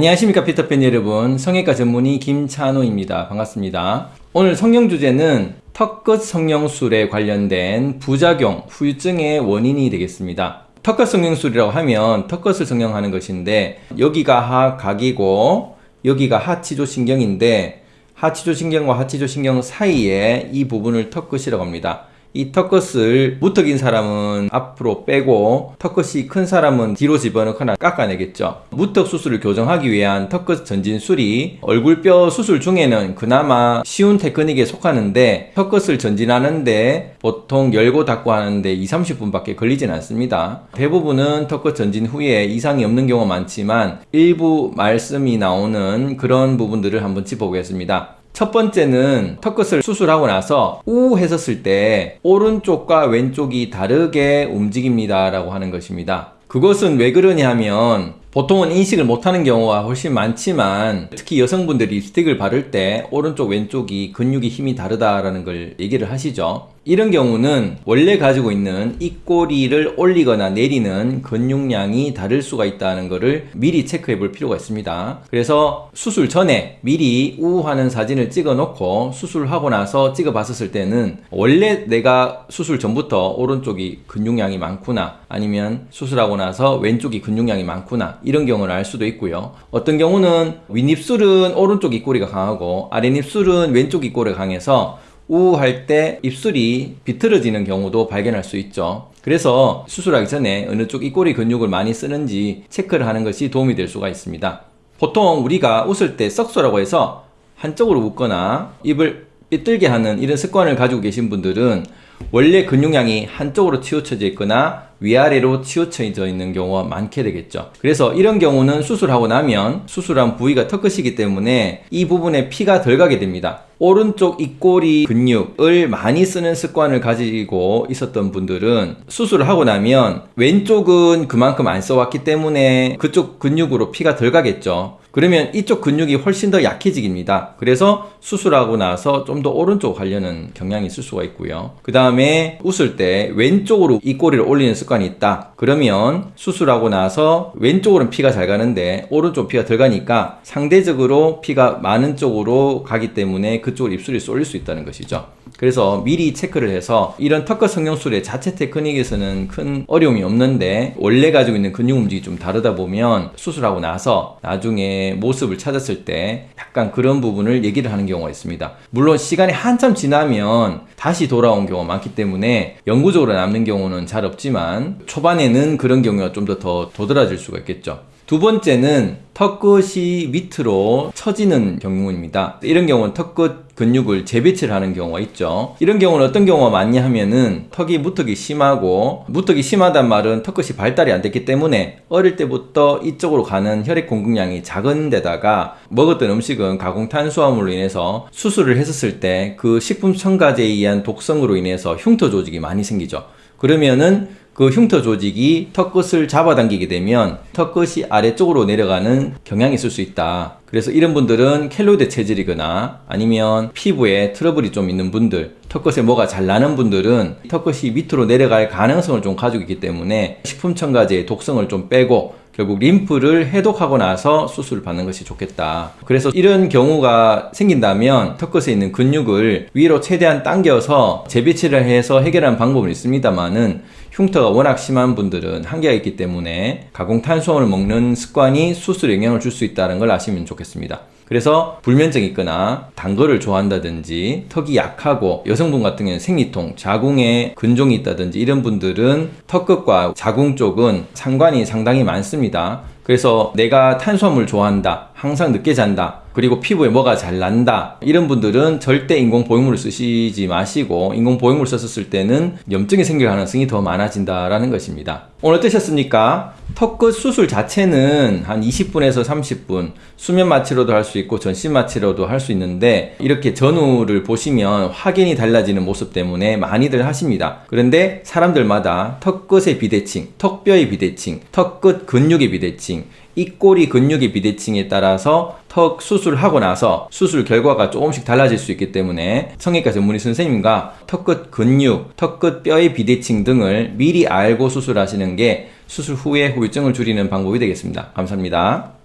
안녕하십니까 피터팬 여러분. 성형외과 전문의 김찬호입니다. 반갑습니다. 오늘 성형 주제는 턱끝 성형술에 관련된 부작용 후유증의 원인이 되겠습니다. 턱끝 성형술이라고 하면 턱끝을 성형하는 것인데 여기가 하각이고 여기가 하치조신경인데 하치조신경과 하치조신경 사이에 이 부분을 턱끝이라고 합니다 이 턱끝을 무턱인 사람은 앞으로 빼고 턱끝이 큰 사람은 뒤로 집어넣거나 깎아내겠죠. 무턱 수술을 교정하기 위한 턱끝 전진술이 얼굴뼈 수술 중에는 그나마 쉬운 테크닉에 속하는데 턱끝을 전진하는데 보통 열고 닫고 하는데 2, 30분 밖에 걸리진 않습니다. 대부분은 턱끝 전진 후에 이상이 없는 경우가 많지만 일부 말씀이 나오는 그런 부분들을 한번 짚어보겠습니다 첫 번째는 턱끝을 수술하고 나서 우 했었을 때 오른쪽과 왼쪽이 다르게 움직입니다 라고 하는 것입니다. 그것은 왜 그러냐 하면 보통은 인식을 못하는 경우가 훨씬 많지만 특히 여성분들이 립스틱을 바를 때 오른쪽 왼쪽이 근육이 힘이 다르다라는 걸 얘기를 하시죠 이런 경우는 원래 가지고 있는 입꼬리를 올리거나 내리는 근육량이 다를 수가 있다는 것을 미리 체크해 볼 필요가 있습니다. 그래서 수술 전에 미리 우하는 사진을 찍어 놓고 수술하고 나서 찍어 봤었을 때는 원래 내가 수술 전부터 오른쪽이 근육량이 많구나 아니면 수술하고 나서 왼쪽이 근육량이 많구나 이런 경우를 알 수도 있고요. 어떤 경우는 윗입술은 오른쪽 입꼬리가 강하고 아랫입술은 왼쪽 입꼬리가 강해서 우할 때 입술이 비틀어지는 경우도 발견할 수 있죠. 그래서 수술하기 전에 어느 쪽 입꼬리 근육을 많이 쓰는지 체크를 하는 것이 도움이 될 수가 있습니다. 보통 우리가 웃을 때 썩소라고 해서 한쪽으로 웃거나 입을 삐뚤게 하는 이런 습관을 가지고 계신 분들은 원래 근육량이 한쪽으로 치우쳐져 있거나 위아래로 치우쳐져 있는 경우가 많게 되겠죠. 그래서 이런 경우는 수술하고 나면 수술한 부위가 턱끝이기 때문에 이 부분에 피가 덜 가게 됩니다 오른쪽 입꼬리 근육을 많이 쓰는 습관을 가지고 있었던 분들은 수술을 하고 나면 왼쪽은 그만큼 안 써왔기 때문에 그쪽 근육으로 피가 덜 가겠죠 그러면 이쪽 근육이 훨씬 더 약해집니다. 그래서 수술하고 나서 좀 더 오른쪽 가려는 경향이 있을 수가 있고요. 그 다음에 웃을 때 왼쪽으로 입꼬리를 올리는 습관이 있다. 그러면 수술하고 나서 왼쪽으로는 피가 잘 가는데 오른쪽 피가 덜 가니까 상대적으로 피가 많은 쪽으로 가기 때문에 그쪽으로 입술이 쏠릴 수 있다는 것이죠 그래서 미리 체크를 해서 이런 턱끝 성형술의 자체 테크닉에서는 큰 어려움이 없는데 원래 가지고 있는 근육 움직임이 좀 다르다 보면 수술하고 나서 나중에 모습을 찾았을 때 약간 그런 부분을 얘기를 하는 경우가 있습니다. 물론 시간이 한참 지나면 다시 돌아온 경우가 많기 때문에 영구적으로 남는 경우는 잘 없지만 초반에는 그런 경우가 좀 더 더 도드라질 수가 있겠죠 두 번째는 턱끝이 밑으로 처지는 경우입니다. 이런 경우는 턱끝 근육을 재배치를 하는 경우가 있죠. 이런 경우는 어떤 경우가 많냐 하면은 턱이 무턱이 심하고 무턱이 심하단 말은 턱끝이 발달이 안 됐기 때문에 어릴 때부터 이쪽으로 가는 혈액 공급량이 작은 데다가 먹었던 음식은 가공 탄수화물로 인해서 수술을 했었을 때 그 식품 첨가제에 의한 독성으로 인해서 흉터 조직이 많이 생기죠. 그러면은 그 흉터 조직이 턱끝을 잡아당기게 되면 턱끝이 아래쪽으로 내려가는 경향이 있을 수 있다. 그래서 이런 분들은 켈로이드 체질이거나 아니면 피부에 트러블이 좀 있는 분들 턱끝에 뭐가 잘 나는 분들은 턱끝이 밑으로 내려갈 가능성을 좀 가지고 있기 때문에 식품 첨가제의 독성을 좀 빼고 결국 림프를 해독하고 나서 수술을 받는 것이 좋겠다. 그래서 이런 경우가 생긴다면 턱끝에 있는 근육을 위로 최대한 당겨서 재배치를 해서 해결하는 방법은 있습니다만은 흉터가 워낙 심한 분들은 한계가 있기 때문에 가공 탄수화물을 먹는 습관이 수술에 영향을 줄 수 있다는 걸 아시면 좋겠습니다 그래서 불면증이 있거나 단 거를 좋아한다든지 턱이 약하고 여성분 같은 경우는 생리통, 자궁에 근종이 있다든지 이런 분들은 턱끝과 자궁 쪽은 상관이 상당히 많습니다 그래서 내가 탄수화물 좋아한다 항상 늦게 잔다 그리고 피부에 뭐가 잘 난다 이런 분들은 절대 인공 보형물을 쓰시지 마시고 인공 보형물 썼을 때는 염증이 생길 가능성이 더 많아진다 라는 것입니다 오늘 어떠셨습니까? 턱끝 수술 자체는 한 20분에서 30분 수면 마취로도 할 수 있고 전신 마취로도 할 수 있는데 이렇게 전후를 보시면 확연히 달라지는 모습 때문에 많이들 하십니다 그런데 사람들마다 턱끝의 비대칭, 턱뼈의 비대칭, 턱끝 근육의 비대칭 입꼬리 근육의 비대칭에 따라서 턱 수술하고 나서 수술 결과가 조금씩 달라질 수 있기 때문에 성형외과 전문의 선생님과 턱끝 근육, 턱끝 뼈의 비대칭 등을 미리 알고 수술하시는 게 수술 후에 후유증을 줄이는 방법이 되겠습니다. 감사합니다.